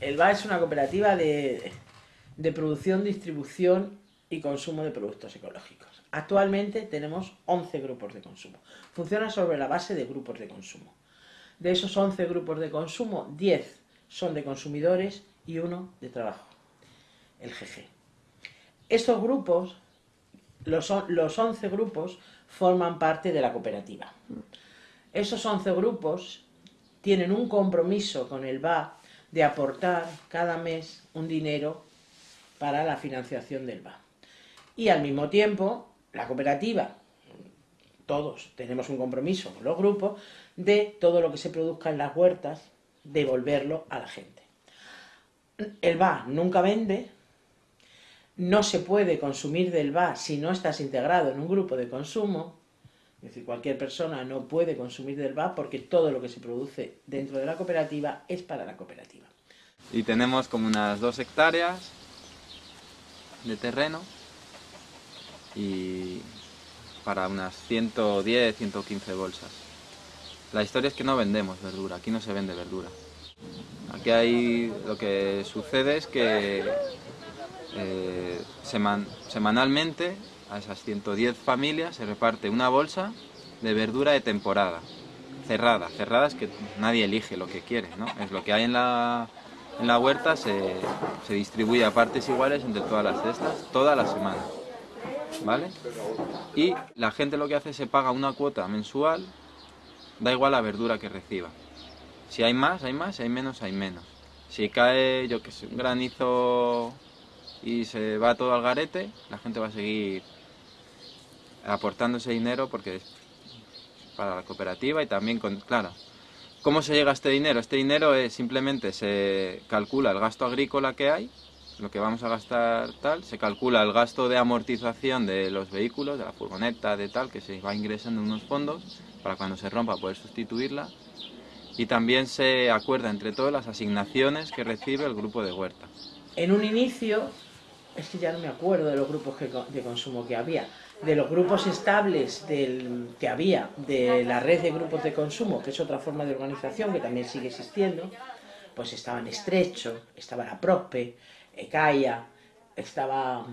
El BA es una cooperativa de, de producción, distribución y consumo de productos ecológicos. Actualmente tenemos 11 grupos de consumo. Funciona sobre la base de grupos de consumo. De esos 11 grupos de consumo, 10 son de consumidores y uno de trabajo, el GG. Estos grupos, los, los 11 grupos, forman parte de la cooperativa. Esos 11 grupos tienen un compromiso con el BA de aportar cada mes un dinero para la financiación del BA. Y al mismo tiempo, la cooperativa, todos tenemos un compromiso con los grupos, de todo lo que se produzca en las huertas, devolverlo a la gente. El BA nunca vende, no se puede consumir del BA si no estás integrado en un grupo de consumo, es decir, cualquier persona no puede consumir del BA porque todo lo que se produce dentro de la cooperativa es para la cooperativa. Y tenemos como unas dos hectáreas de terreno y para unas 110, 115 bolsas. La historia es que no vendemos verdura, aquí no se vende verdura. Aquí hay, lo que sucede es que eh, semanalmente a esas 110 familias se reparte una bolsa de verdura de temporada, cerrada. Cerrada es que nadie elige lo que quiere, ¿no? Es lo que hay en la, en la huerta, se, se distribuye a partes iguales entre todas las cestas, toda la semana. ¿Vale? Y la gente lo que hace es se paga una cuota mensual, da igual la verdura que reciba. Si hay más, hay más, si hay menos, hay menos. Si cae, yo que sé, un granizo y se va todo al garete, la gente va a seguir aportando ese dinero porque es para la cooperativa y también con, claro, ¿cómo se llega a este dinero? Este dinero es simplemente se calcula el gasto agrícola que hay, lo que vamos a gastar tal, se calcula el gasto de amortización de los vehículos, de la furgoneta, de tal, que se va ingresando en unos fondos para cuando se rompa poder sustituirla y también se acuerda entre todos las asignaciones que recibe el grupo de huerta. En un inicio, es que ya no me acuerdo de los grupos de consumo que había, de los grupos estables que había, de la red de grupos de consumo, que es otra forma de organización que también sigue existiendo, pues estaban Estrecho, estaba la Prospe, Ecaia, estaba,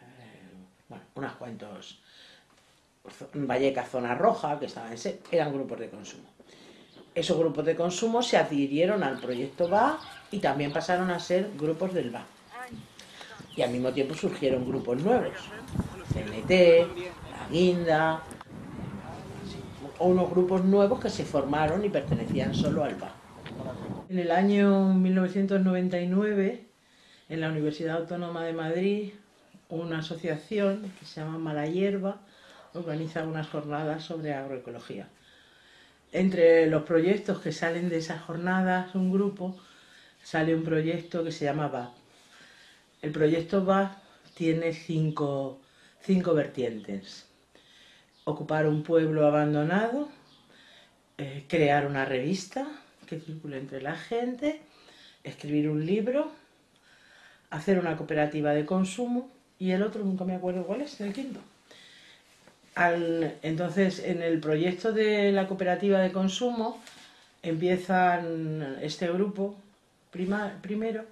eh, bueno, unas cuantos, Valleca Zona Roja, que estaban en eran grupos de consumo. Esos grupos de consumo se adhirieron al proyecto BA y también pasaron a ser grupos del BA. Y al mismo tiempo surgieron grupos nuevos, CNT, La Guinda, unos grupos nuevos que se formaron y pertenecían solo al BA. En el año 1999, en la Universidad Autónoma de Madrid, una asociación que se llama Mala Hierba organiza unas jornadas sobre agroecología. Entre los proyectos que salen de esas jornadas, un grupo, sale un proyecto que se llama BA. El proyecto BA tiene cinco, cinco vertientes. Ocupar un pueblo abandonado, eh, crear una revista que circule entre la gente, escribir un libro, hacer una cooperativa de consumo y el otro nunca me acuerdo cuál es, el quinto entonces, en el proyecto de la cooperativa de consumo, empiezan este grupo, primero,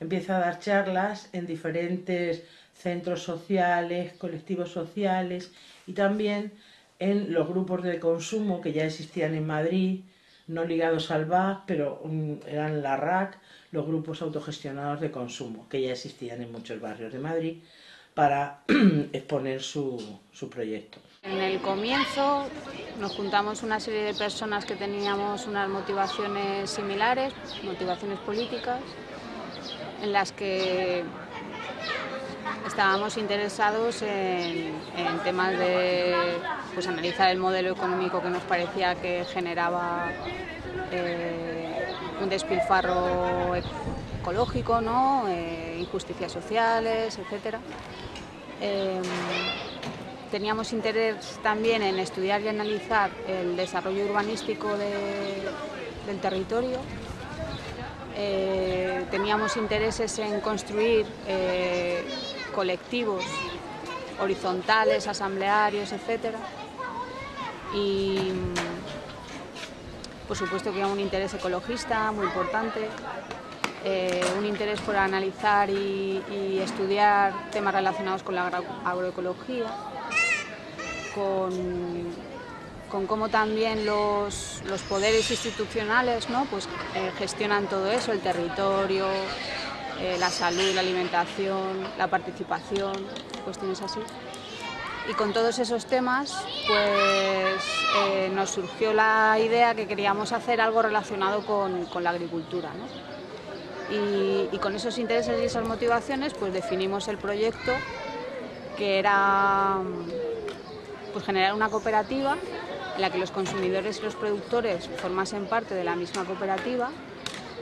empieza a dar charlas en diferentes centros sociales, colectivos sociales y también en los grupos de consumo que ya existían en Madrid, no ligados al BAC, pero eran la RAC, los grupos autogestionados de consumo, que ya existían en muchos barrios de Madrid, para exponer su, su proyecto. En el comienzo nos juntamos una serie de personas que teníamos unas motivaciones similares, motivaciones políticas, en las que estábamos interesados en, temas de pues, analizar el modelo económico que nos parecía que generaba eh, un despilfarro ecológico, ¿no? Eh, injusticias sociales, etc teníamos interés también en estudiar y analizar el desarrollo urbanístico del territorio eh, teníamos intereses en construir eh, colectivos horizontales, asamblearios, etc. Y por supuesto que un interés ecologista muy importante, eh, un interés por analizar y, estudiar temas relacionados con la agroecología, con, cómo también los, poderes institucionales ¿no? pues, eh, gestionan todo eso, el territorio, eh, la salud, la alimentación, la participación, cuestiones así. Y con todos esos temas pues, nos surgió la idea que queríamos hacer algo relacionado con, con la agricultura. ¿no? y, con esos intereses y esas motivaciones pues definimos el proyecto que era pues, generar una cooperativa en la que los consumidores y los productores formasen parte de la misma cooperativa,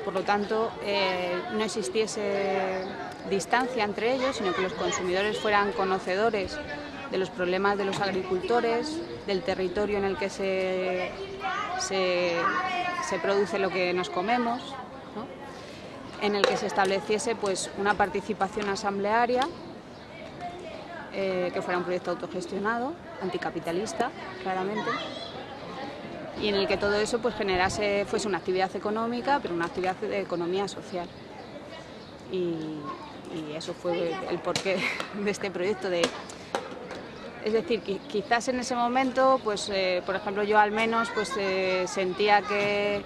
por lo tanto eh, no existiese distancia entre ellos, sino que los consumidores fueran conocedores de los problemas de los agricultores, del territorio en el que se, se produce lo que nos comemos, en el que se estableciese pues, una participación asamblearia, eh, que fuera un proyecto autogestionado, anticapitalista, claramente, y en el que todo eso pues, generase, fuese una actividad económica, pero una actividad de economía social. Y, eso fue el porqué de este proyecto. De, es decir, quizás en ese momento, pues, eh, por ejemplo, yo al menos pues, eh, sentía que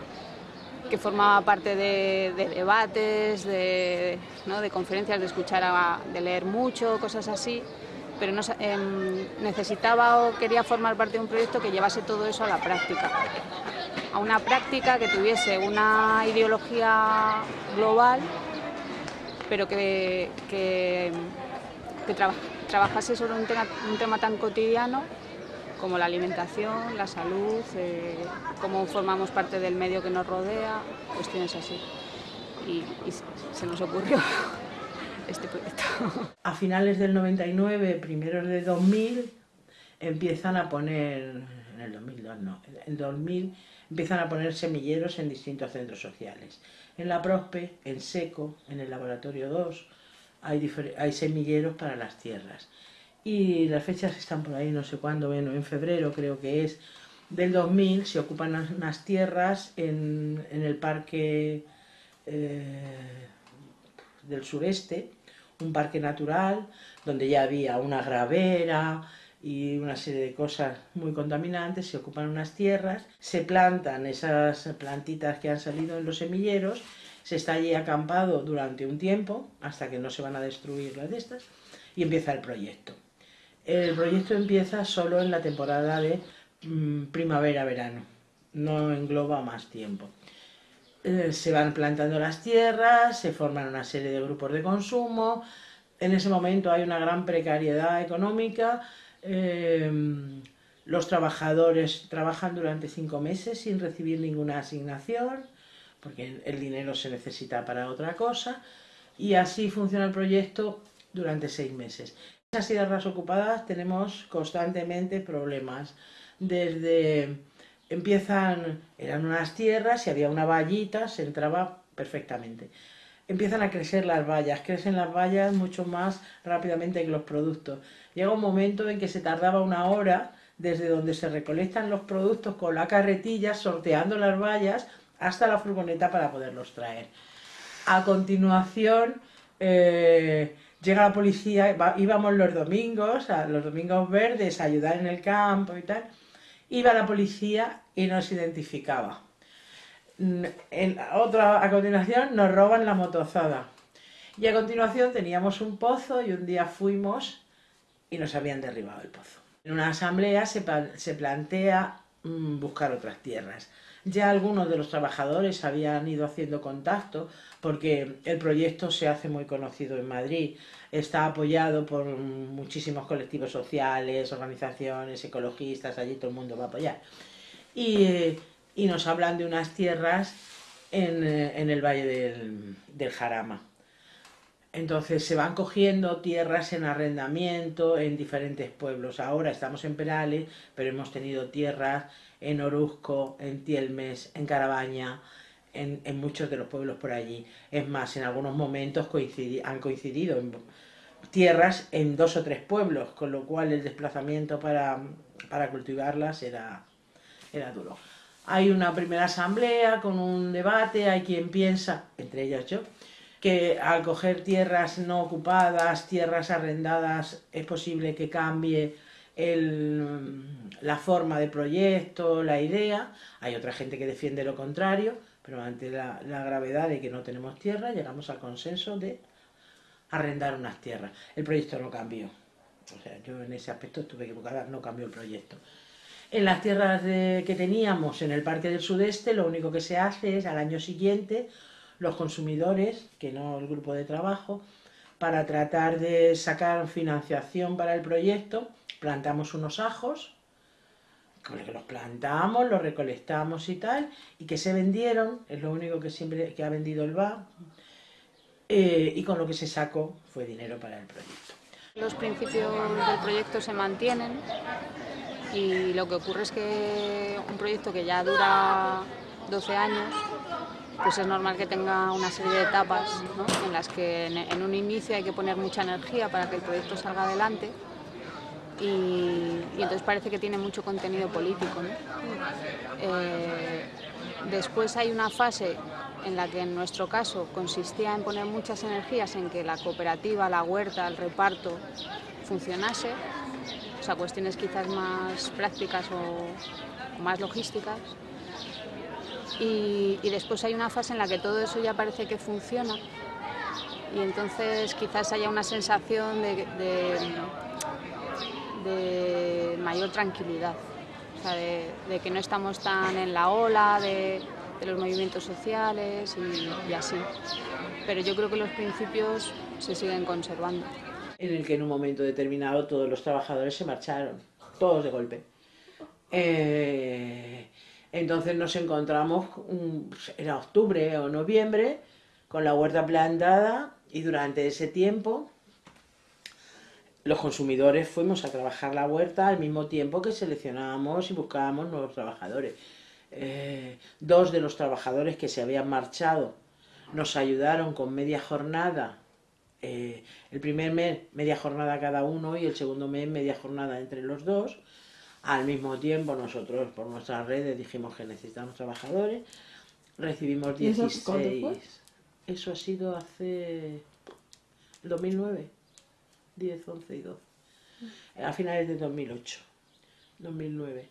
que formaba parte de, debates, de, conferencias, de escuchar, de leer mucho, cosas así, pero em, necesitaba o quería formar parte de un proyecto que llevase todo eso a la práctica, a una práctica que tuviese una ideología global, pero que, trabajase sobre un tema tan cotidiano como la alimentación, la salud, eh, cómo formamos parte del medio que nos rodea, cuestiones así. Y, se nos ocurrió este. A finales del 99, primeros de 2000, empiezan a poner, en el 2002 no, en 2000 empiezan a poner semilleros en distintos centros sociales. En la Prospe, en Seco, en el Laboratorio 2, hay, hay semilleros para las tierras y las fechas están por ahí, no sé cuándo, bueno, en febrero creo que es del 2000, se ocupan unas tierras en, el parque eh, del sureste, un parque natural, donde ya había una gravera y una serie de cosas muy contaminantes, se ocupan unas tierras, se plantan esas plantitas que han salido en los semilleros, se está allí acampado durante un tiempo, hasta que no se van a destruir las de estas, y empieza el proyecto. El proyecto empieza solo en la temporada de mm, primavera-verano, no engloba más tiempo. Eh, se van plantando las tierras, se forman una serie de grupos de consumo, en ese momento hay una gran precariedad económica, em, los trabajadores trabajan durante cinco meses sin recibir ninguna asignación, porque el dinero se necesita para otra cosa, y así funciona el proyecto durante seis meses esas tierras ocupadas tenemos constantemente problemas. Desde empiezan, eran unas tierras y había una vallita, se entraba perfectamente. Empiezan a crecer las vallas, crecen las vallas mucho más rápidamente que los productos. Llega un momento en que se tardaba una hora desde donde se recolectan los productos con la carretilla, sorteando las vallas, hasta la furgoneta para poderlos traer. A continuación, eh, llega la policía, íbamos los domingos, a los domingos verdes, a ayudar en el campo y tal, iba la policía y nos identificaba. En otra, a continuación nos roban la motozada. Y a continuación teníamos un pozo y un día fuimos y nos habían derribado el pozo. En una asamblea se, se plantea mm, buscar otras tierras. Ya algunos de los trabajadores habían ido haciendo contacto porque el proyecto se hace muy conocido en Madrid. Está apoyado por muchísimos colectivos sociales, organizaciones ecologistas, allí todo el mundo va a apoyar. Y, nos hablan de unas tierras en, el valle del, del Jarama. Entonces se van cogiendo tierras en arrendamiento en diferentes pueblos. Ahora estamos en Perales, pero hemos tenido tierras en Oruzco, en Tielmes, en Carabaña, en, muchos de los pueblos por allí. Es más, en algunos momentos han coincidido tierras en dos o tres pueblos, con lo cual el desplazamiento para, cultivarlas era, era duro. Hay una primera asamblea con un debate, hay quien piensa, entre ellas yo, que al coger tierras no ocupadas, tierras arrendadas, es posible que cambie la forma de proyecto, la idea. Hay otra gente que defiende lo contrario, pero ante la, gravedad de que no tenemos tierra, llegamos al consenso de arrendar unas tierras. El proyecto no cambió. O sea, yo en ese aspecto estuve equivocada, no cambió el proyecto. En las tierras que teníamos en el Parque del Sudeste, lo único que se hace es al año siguiente, los consumidores, que no el grupo de trabajo, para tratar de sacar financiación para el proyecto, plantamos unos ajos, que los plantamos, los recolectamos y tal, y que se vendieron, es lo único que siempre que ha vendido el BA, eh, y con lo que se sacó fue dinero para el proyecto. Los principios del proyecto se mantienen y lo que ocurre es que un proyecto que ya dura 12 años, pues es normal que tenga una serie de etapas en las que en un inicio hay que poner mucha energía para que el proyecto salga adelante y, entonces parece que tiene mucho contenido político. Eh, después hay una fase en la que en nuestro caso consistía en poner muchas energías en que la cooperativa, la huerta, el reparto funcionase, o sea, cuestiones quizás más prácticas o, más logísticas. Y, después hay una fase en la que todo eso ya parece que funciona y entonces quizás haya una sensación de de mayor tranquilidad, de, que no estamos tan en la ola de, los movimientos sociales y, así. Pero yo creo que los principios se siguen conservando. En el que en un momento determinado todos los trabajadores se marcharon, todos de golpe. Eh, entonces nos encontramos, era octubre o noviembre, con la huerta plantada y durante ese tiempo los consumidores fuimos a trabajar la huerta al mismo tiempo que seleccionábamos y buscábamos nuevos trabajadores. Eh, dos de los trabajadores que se habían marchado nos ayudaron con media jornada. Eh, el primer mes media jornada cada uno y el segundo mes media jornada entre los dos. Al mismo tiempo nosotros por nuestras redes dijimos que necesitamos trabajadores. Recibimos 16. Eso ha sido hace 2009. 10, 11 y 12. A finales de 2008, 2009.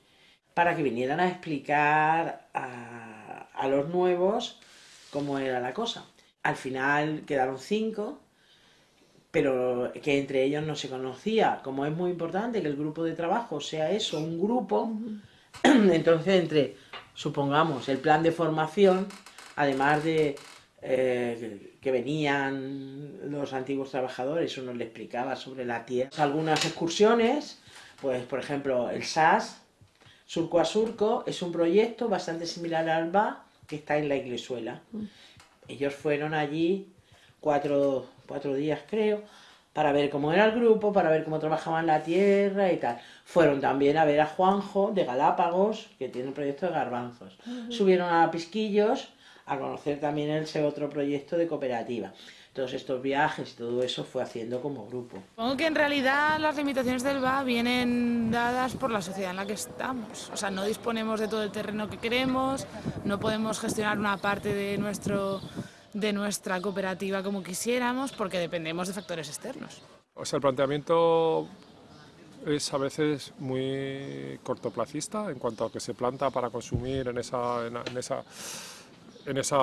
Para que vinieran a explicar a, a los nuevos cómo era la cosa. Al final quedaron cinco, pero que entre ellos no se conocía. Como es muy importante que el grupo de trabajo sea eso, un grupo, entonces entre, supongamos, el plan de formación, además de eh, que venían los antiguos trabajadores, uno le explicaba sobre la tierra. Algunas excursiones, pues por ejemplo el SAS, Surco a Surco, es un proyecto bastante similar al BA, que está en la Iglesuela. Mm. Ellos fueron allí cuatro, cuatro días creo, para ver cómo era el grupo, para ver cómo trabajaban la tierra y tal. Fueron también a ver a Juanjo de Galápagos, que tiene un proyecto de garbanzos. Subieron a Pisquillos a conocer también ese otro proyecto de cooperativa. Todos estos viajes y todo eso fue haciendo como grupo. Supongo que en realidad las limitaciones del BA vienen dadas por la sociedad en la que estamos. O sea, no disponemos de todo el terreno que queremos, no podemos gestionar una parte de, nuestro, de nuestra cooperativa como quisiéramos porque dependemos de factores externos. O sea, el planteamiento es a veces muy cortoplacista en cuanto a que se planta para consumir en esa, en esa en esa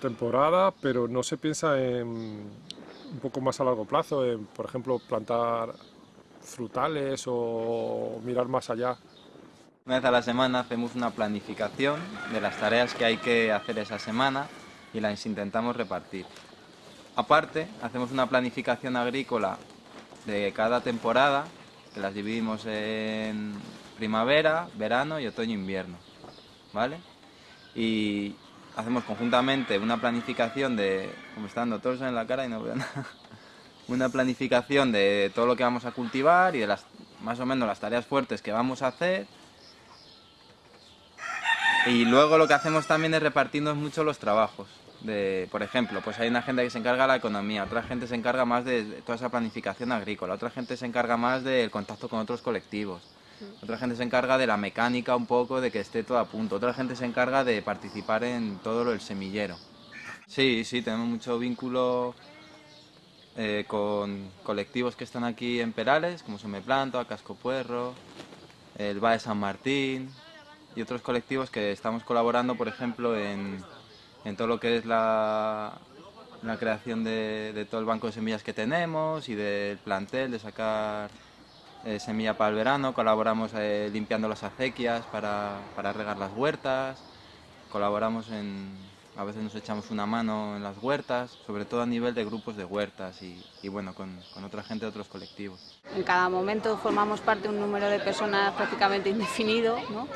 temporada, pero no se piensa en un poco más a largo plazo, en, por ejemplo, plantar frutales o mirar más allá. Una vez a la semana hacemos una planificación de las tareas que hay que hacer esa semana y las intentamos repartir. Aparte, hacemos una planificación agrícola de cada temporada, que las dividimos en primavera, verano y otoño-invierno. ¿Vale? Y hacemos conjuntamente una planificación de, como están todos en la cara y no veo nada, una planificación de todo lo que vamos a cultivar y de las más o menos las tareas fuertes que vamos a hacer. Y luego lo que hacemos también es repartirnos mucho los trabajos. De, por ejemplo, pues hay una gente que se encarga de la economía, otra gente se encarga más de toda esa planificación agrícola, otra gente se encarga más del contacto con otros colectivos, otra gente se encarga de la mecánica un poco, de que esté todo a punto, otra gente se encarga de participar en todo lo del semillero. Sí, sí, tenemos mucho vínculo eh, con colectivos que están aquí en Perales, como Planta, Casco Puerro, el Va de San Martín y otros colectivos que estamos colaborando, por ejemplo, en, todo lo que es la, creación de, todo el banco de semillas que tenemos y del plantel, de sacar eh, semilla para el verano, colaboramos eh, limpiando las acequias para, para regar las huertas, colaboramos en, a veces nos echamos una mano en las huertas, sobre todo a nivel de grupos de huertas y, y bueno, con, con, otra gente de otros colectivos. En cada momento formamos parte de un número de personas prácticamente indefinido, ¿no?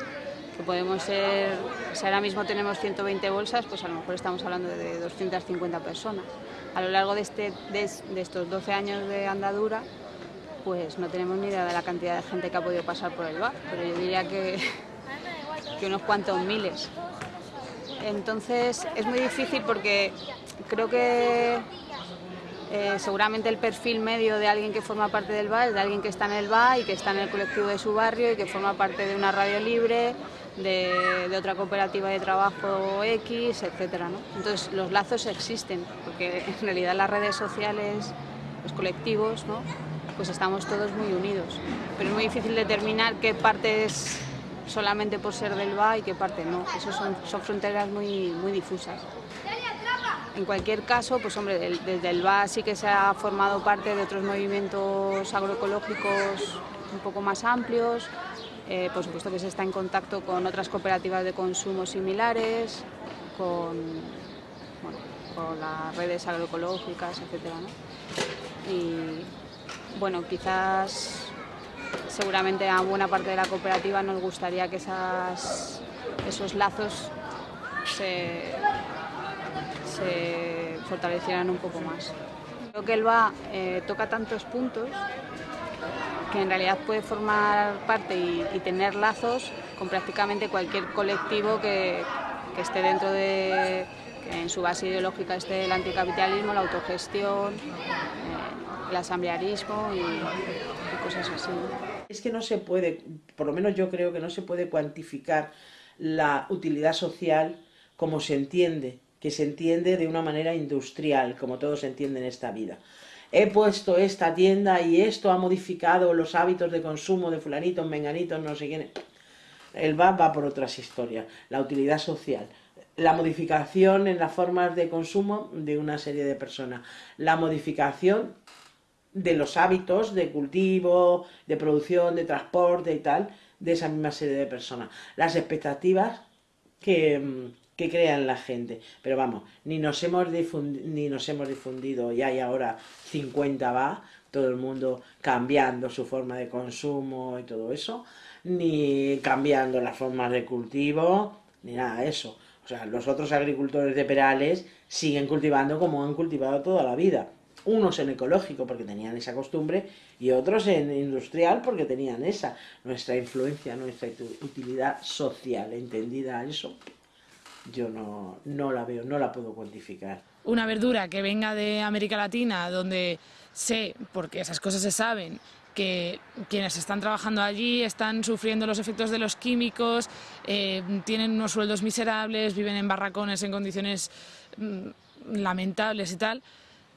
que podemos ser, si ahora mismo tenemos 120 bolsas, pues a lo mejor estamos hablando de 250 personas. A lo largo de, este, de, de estos 12 años de andadura, pues no tenemos ni idea de la cantidad de gente que ha podido pasar por el bar, pero yo diría que, unos cuantos miles. Entonces es muy difícil porque creo que eh, seguramente el perfil medio de alguien que forma parte del bar es de alguien que está en el bar y que está en el colectivo de su barrio y que forma parte de una radio libre, de, de otra cooperativa de trabajo X, etc. ¿no? Entonces los lazos existen, porque en realidad las redes sociales, los colectivos, ¿no? Pues estamos todos muy unidos. Pero es muy difícil determinar qué partes solamente por ser del BA y qué parte no. Eso son, son fronteras muy, muy difusas. En cualquier caso, pues hombre, desde el BA sí que se ha formado parte de otros movimientos agroecológicos un poco más amplios, eh, por supuesto que se está en contacto con otras cooperativas de consumo similares, con, bueno, con las redes agroecológicas, etc. ¿no? Y bueno, quizás seguramente a buena parte de la cooperativa nos gustaría que esas, esos lazos se, fortalecieran un poco más. Creo que el BA eh, toca tantos puntos que en realidad puede formar parte y, tener lazos con prácticamente cualquier colectivo que, que esté dentro de, que en su base ideológica esté el anticapitalismo, la autogestión, el asamblearismo y, cosas así. Es que no se puede, por lo menos yo creo que no se puede cuantificar la utilidad social como se entiende, que se entiende de una manera industrial, como todo se entiende en esta vida. He puesto esta tienda y esto ha modificado los hábitos de consumo de fulanitos, menganitos, no sé quién. El va va por otras historias. La utilidad social, la modificación en las formas de consumo de una serie de personas, la modificación de los hábitos de cultivo, de producción, de transporte y tal, de esa misma serie de personas. Las expectativas que, que crean la gente. Pero vamos, ni nos hemos difundido, ni nos hemos difundido y hay ahora 50 va, todo el mundo cambiando su forma de consumo y todo eso, ni cambiando las formas de cultivo, ni nada de eso. O sea, los otros agricultores de Perales siguen cultivando como han cultivado toda la vida. Unos en ecológico porque tenían esa costumbre y otros en industrial porque tenían esa. Nuestra influencia, nuestra utilidad social, entendida eso, yo no, no la veo, no la puedo cuantificar. Una verdura que venga de América Latina, donde sé, porque esas cosas se saben, que quienes están trabajando allí están sufriendo los efectos de los químicos, eh, tienen unos sueldos miserables, viven en barracones en condiciones mmm, lamentables y tal.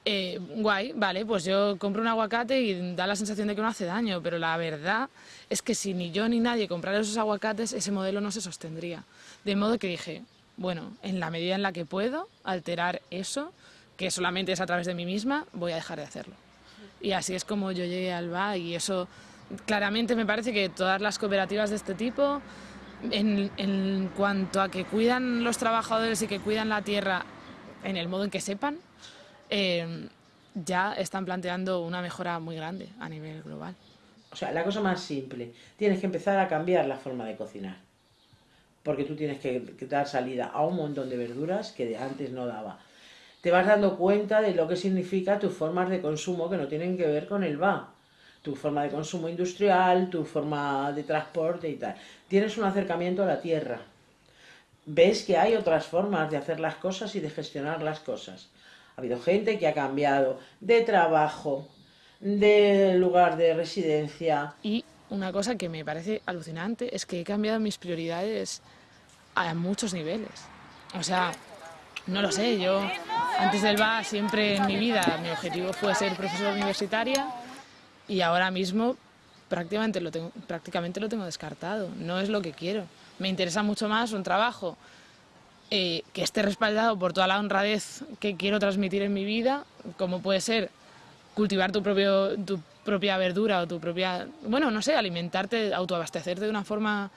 Eh, guay, vale, pues yo compro un aguacate y da la sensación de que no hace daño, pero la verdad es que si ni yo ni nadie comprara esos aguacates, ese modelo no se sostendría. De modo que dije, bueno, en la medida en la que puedo alterar eso, que solamente es a través de mí misma, voy a dejar de hacerlo. Y así es como yo llegué al BA y eso claramente me parece que todas las cooperativas de este tipo, en, en, cuanto a que cuidan los trabajadores y que cuidan la tierra en el modo en que sepan, eh, ya están planteando una mejora muy grande a nivel global. O sea, la cosa más simple, tienes que empezar a cambiar la forma de cocinar. Porque tú tienes que, que dar salida a un montón de verduras que de antes no daba te vas dando cuenta de lo que significa tus formas de consumo que no tienen que ver con el va. Tu forma de consumo industrial, tu forma de transporte y tal. Tienes un acercamiento a la tierra. ves que hay otras formas de hacer las cosas y de gestionar las cosas. Ha habido gente que ha cambiado de trabajo, de lugar de residencia. Y una cosa que me parece alucinante es que he cambiado mis prioridades a muchos niveles. O sea, no lo sé, yo antes del BA siempre en mi vida mi objetivo fue ser profesora universitaria y ahora mismo prácticamente lo tengo, prácticamente lo tengo descartado, no es lo que quiero. Me interesa mucho más un trabajo eh, que esté respaldado por toda la honradez que quiero transmitir en mi vida, como puede ser cultivar tu, propio, tu propia verdura o tu propia, bueno, no sé, alimentarte, autoabastecerte de una forma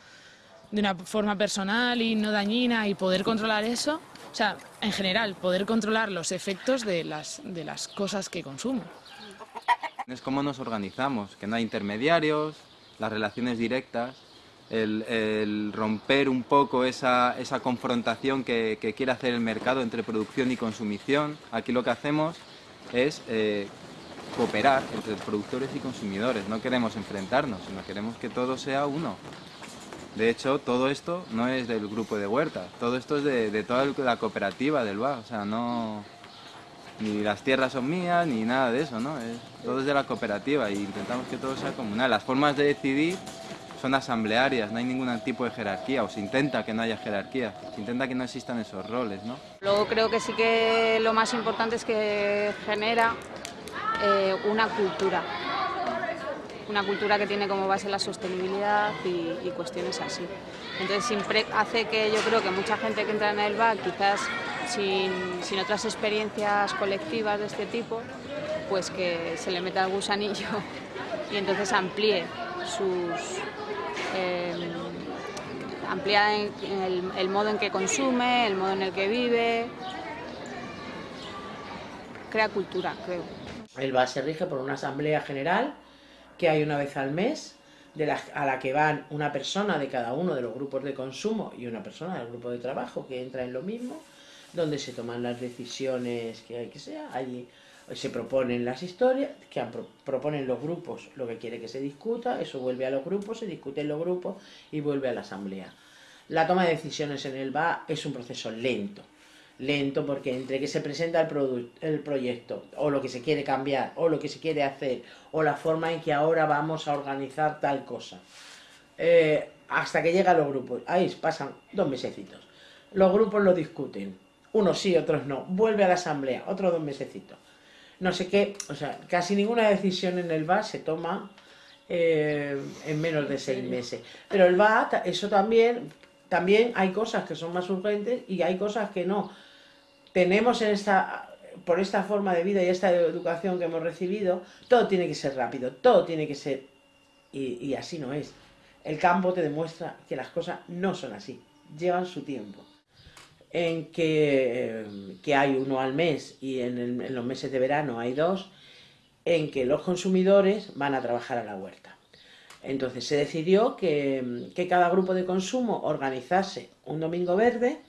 de una forma personal y no dañina y poder controlar eso, o sea, en general, poder controlar los efectos de las, de las cosas que consumo. Es cómo nos organizamos, que no hay intermediarios, las relaciones directas, el, romper un poco esa, esa confrontación que, que, quiere hacer el mercado entre producción y consumición. Aquí lo que hacemos es eh, cooperar entre productores y consumidores, no queremos enfrentarnos, sino queremos que todo sea uno. De hecho, todo esto no es del grupo de Huerta, todo esto es de, toda la cooperativa del BA, o sea, no... Ni las tierras son mías, ni nada de eso, ¿no? todo es de la cooperativa y intentamos que todo sea comunal. Las formas de decidir son asamblearias, no hay ningún tipo de jerarquía, o se intenta que no haya jerarquía, se intenta que no existan esos roles, ¿no? Luego creo que sí que lo más importante es que genera eh, una cultura, una cultura que tiene como base la sostenibilidad y, cuestiones así. Entonces hace que yo creo que mucha gente que entra en el BAC, quizás sin, otras experiencias colectivas de este tipo, pues que se le meta el gusanillo y entonces amplíe sus... Amplía el, el modo en que consume, el modo en el que vive, crea cultura, creo. El BAS se rige por una asamblea general que hay una vez al mes, de a la que van una persona de cada uno de los grupos de consumo y una persona del grupo de trabajo que entra en lo mismo, donde se toman las decisiones que hay que sea, allí se proponen las historias, que proponen los grupos lo que quiere que se discuta, eso vuelve a los grupos, se discute en los grupos y vuelve a la asamblea. La toma de decisiones en el BA es un proceso lento, lento porque entre que se presenta el, el proyecto o lo que se quiere cambiar o lo que se quiere hacer o la forma en que ahora vamos a organizar tal cosa. Eh, hasta que llega a los grupos ahí pasan dos mesecitos. Los grupos lo discuten unos sí, otros no vuelve a la asamblea, otros dos mesecitos no sé qué, o sea, casi ninguna decisión en el BA se toma eh, en menos de seis meses pero el BA, eso también también hay cosas que son más urgentes y hay cosas que no tenemos en esta, por esta forma de vida y esta educación que hemos recibido, todo tiene que ser rápido, todo tiene que ser, y, así no es. El campo te demuestra que las cosas no son así, llevan su tiempo. En que, que hay uno al mes y en, los meses de verano hay dos, en que los consumidores van a trabajar a la huerta. Entonces se decidió que, que cada grupo de consumo organizase un domingo verde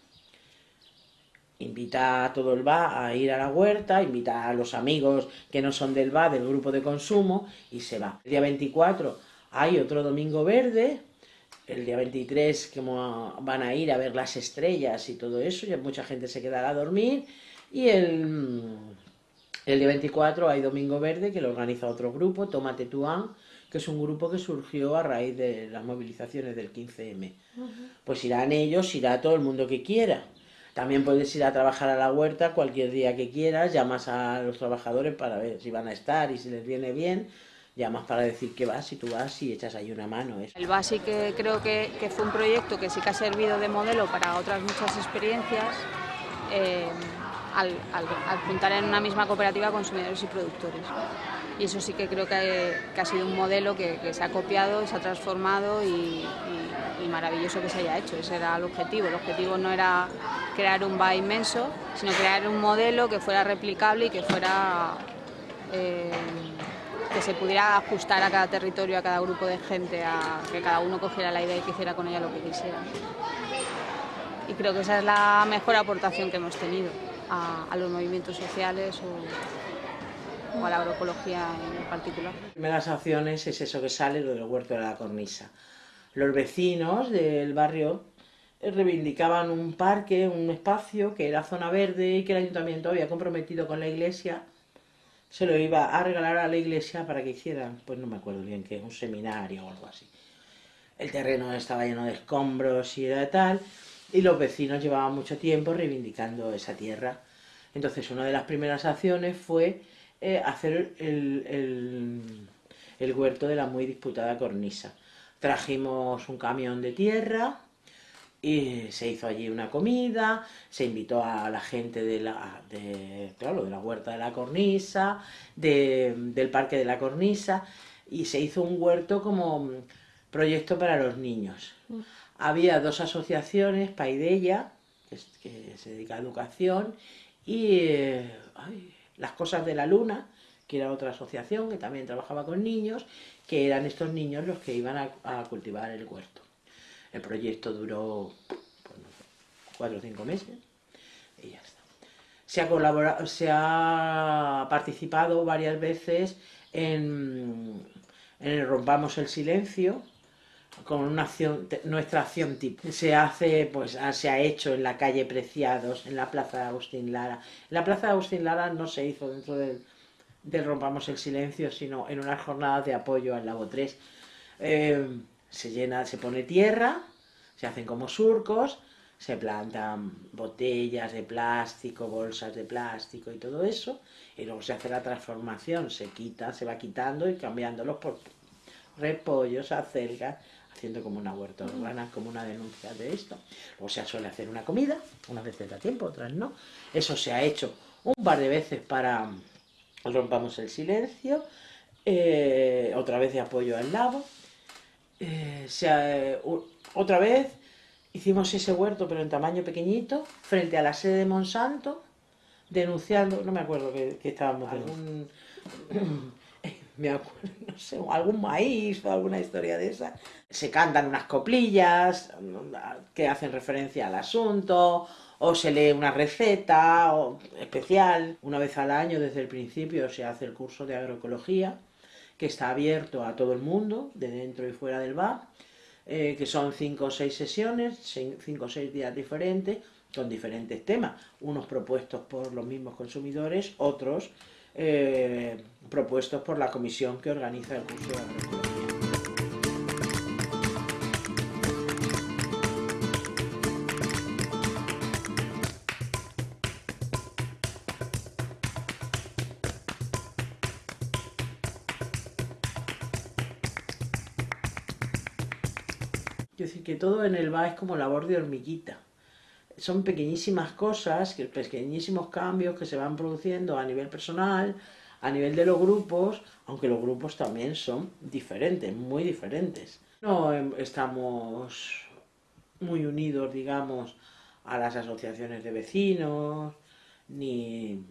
invita a todo el BA a ir a la huerta, invita a los amigos que no son del BA, del grupo de consumo, y se va. El día 24 hay otro domingo verde, el día 23 como van a ir a ver las estrellas y todo eso, ya mucha gente se quedará a dormir, y el, el día 24 hay domingo verde que lo organiza otro grupo, Tómate Tuán, que es un grupo que surgió a raíz de las movilizaciones del 15M. Pues irán ellos, irá todo el mundo que quiera. También puedes ir a trabajar a la huerta cualquier día que quieras, llamas a los trabajadores para ver si van a estar y si les viene bien, llamas para decir que vas y tú vas y echas ahí una mano. El BASI que creo que, fue un proyecto que sí que ha servido de modelo para otras muchas experiencias, eh, al, juntar en una misma cooperativa consumidores y productores. Y eso sí que creo que, ha sido un modelo que, se ha copiado, se ha transformado y, y maravilloso que se haya hecho. Ese era el objetivo. El objetivo no era crear un BA inmenso, sino crear un modelo que fuera replicable y que fuera eh, que se pudiera ajustar a cada territorio, a cada grupo de gente, a que cada uno cogiera la idea y que hiciera con ella lo que quisiera. Y creo que esa es la mejor aportación que hemos tenido a, los movimientos sociales o, a la agroecología en particular. Las acciones es eso que sale, lo del huerto de la cornisa. Los vecinos del barrio reivindicaban un parque, un espacio que era zona verde y que el ayuntamiento había comprometido con la iglesia, se lo iba a regalar a la iglesia para que hicieran, pues no me acuerdo bien qué, un seminario o algo así. El terreno estaba lleno de escombros y de tal, y los vecinos llevaban mucho tiempo reivindicando esa tierra. Entonces una de las primeras acciones fue eh, hacer el, el, el huerto de la muy disputada cornisa. Trajimos un camión de tierra, y se hizo allí una comida, se invitó a la gente de la, de, claro, de la huerta de la cornisa, de, del parque de la cornisa, y se hizo un huerto como proyecto para los niños. Mm. Había dos asociaciones, Paidella, que, que, se dedica a educación, y eh, ay, Las Cosas de la Luna, que era otra asociación que también trabajaba con niños, que eran estos niños los que iban a, a cultivar el huerto. El proyecto duró no sé, cuatro o cinco meses y ya está. Se ha, colaborado, se ha participado varias veces en, en el Rompamos el Silencio, con una acción, nuestra acción tipo. Se hace, pues se ha hecho en la calle Preciados, en la plaza de Agustín Lara. La plaza de Agustín Lara no se hizo dentro del, Rompamos el Silencio, sino en unas jornadas de apoyo al Lago 3. Eh, se llena, se pone tierra, se hacen como surcos, se plantan botellas de plástico, bolsas de plástico y todo eso, y luego se hace la transformación, se quita, se va quitando y cambiándolos por repollos, acelgas, haciendo como una huerta urbana, como una denuncia de esto. Luego se suele hacer una comida, unas veces da tiempo, otras no. Eso se ha hecho un par de veces para rompamos el silencio, eh, otra vez de apoyo al lago, eh, se, uh, otra vez hicimos ese huerto, pero en tamaño pequeñito, frente a la sede de Monsanto, denunciando, no me acuerdo que, que estábamos, algún, me acuerdo, no sé, algún maíz o alguna historia de esa. Se cantan unas coplillas que hacen referencia al asunto, o se lee una receta o especial. Una vez al año, desde el principio, se hace el curso de agroecología, que está abierto a todo el mundo, de dentro y fuera del bar, eh, que son cinco o seis sesiones, cinco o seis días diferentes, con diferentes temas, unos propuestos por los mismos consumidores, otros eh, propuestos por la comisión que organiza el curso de agroecología. Quiero decir que todo en el va es como labor de hormiguita. Son pequeñísimas cosas, pequeñísimos cambios que se van produciendo a nivel personal, a nivel de los grupos, aunque los grupos también son diferentes, muy diferentes. No em, estamos muy unidos, digamos, a las asociaciones de vecinos, ni...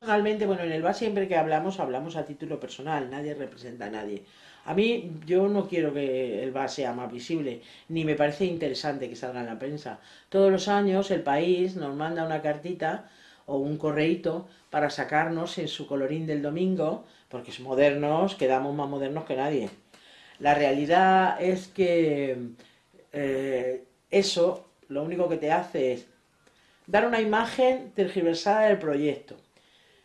Realmente, bueno, en el VA siempre que hablamos, hablamos a título personal, nadie representa a nadie. A mí, yo no quiero que el VA sea más visible, ni me parece interesante que salga en la prensa. Todos los años el país nos manda una cartita o un correíto para sacarnos en su colorín del domingo, porque es modernos, quedamos más modernos que nadie. La realidad es que eh, eso lo único que te hace es dar una imagen tergiversada del proyecto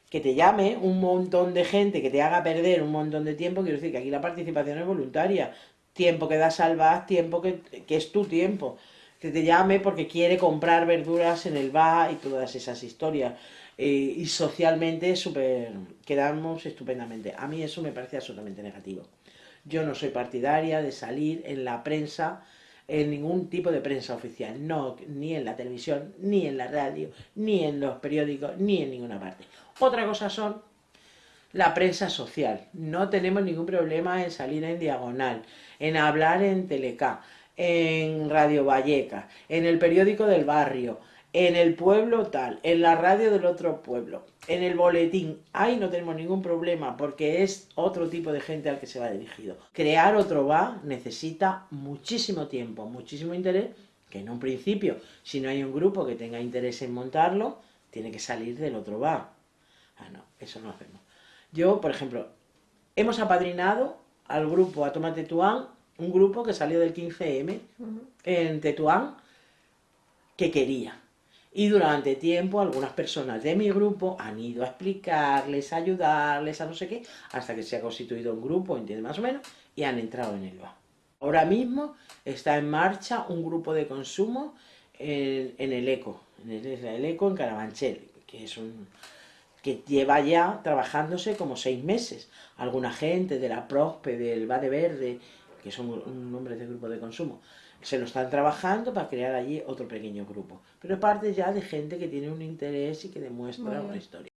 que te llame un montón de gente, que te haga perder un montón de tiempo, quiero decir que aquí la participación es voluntaria, tiempo que da salvar, tiempo que, que, es tu tiempo, que te llame porque quiere comprar verduras en el bar y todas esas historias. Eh, y socialmente super, quedamos estupendamente. A mí eso me parece absolutamente negativo. Yo no soy partidaria de salir en la prensa, en ningún tipo de prensa oficial, no, ni en la televisión, ni en la radio, ni en los periódicos, ni en ninguna parte. Otra cosa son la prensa social. No tenemos ningún problema en salir en diagonal, en hablar en Teleca, en Radio Valleca, en el periódico del barrio, en el pueblo tal, en la radio del otro pueblo, en el boletín. Ahí no tenemos ningún problema porque es otro tipo de gente al que se va dirigido. Crear otro va necesita muchísimo tiempo, muchísimo interés, que en un principio, si no hay un grupo que tenga interés en montarlo, tiene que salir del otro va. Ah, no, eso no hacemos. Yo, por ejemplo, hemos apadrinado al grupo A Toma Tetuán, un grupo que salió del 15M uh -huh. en Tetuán, que quería. Y durante tiempo algunas personas de mi grupo han ido a explicarles, a ayudarles, a no sé qué, hasta que se ha constituido un grupo, entiende más o menos, y han entrado en el BA. Ahora mismo está en marcha un grupo de consumo en, el ECO, en el, ECO en Carabanchel, que es un que lleva ya trabajándose como seis meses. Alguna gente de la PROSPE, del de Verde, que son un nombre de grupo de consumo, se lo están trabajando para crear allí otro pequeño grupo. Pero parte ya de gente que tiene un interés y que demuestra una historia.